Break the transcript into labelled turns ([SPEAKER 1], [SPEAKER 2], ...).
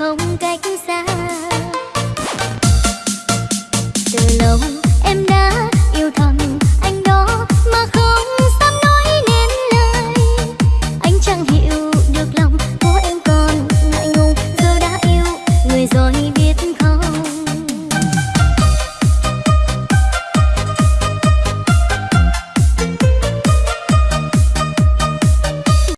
[SPEAKER 1] không cách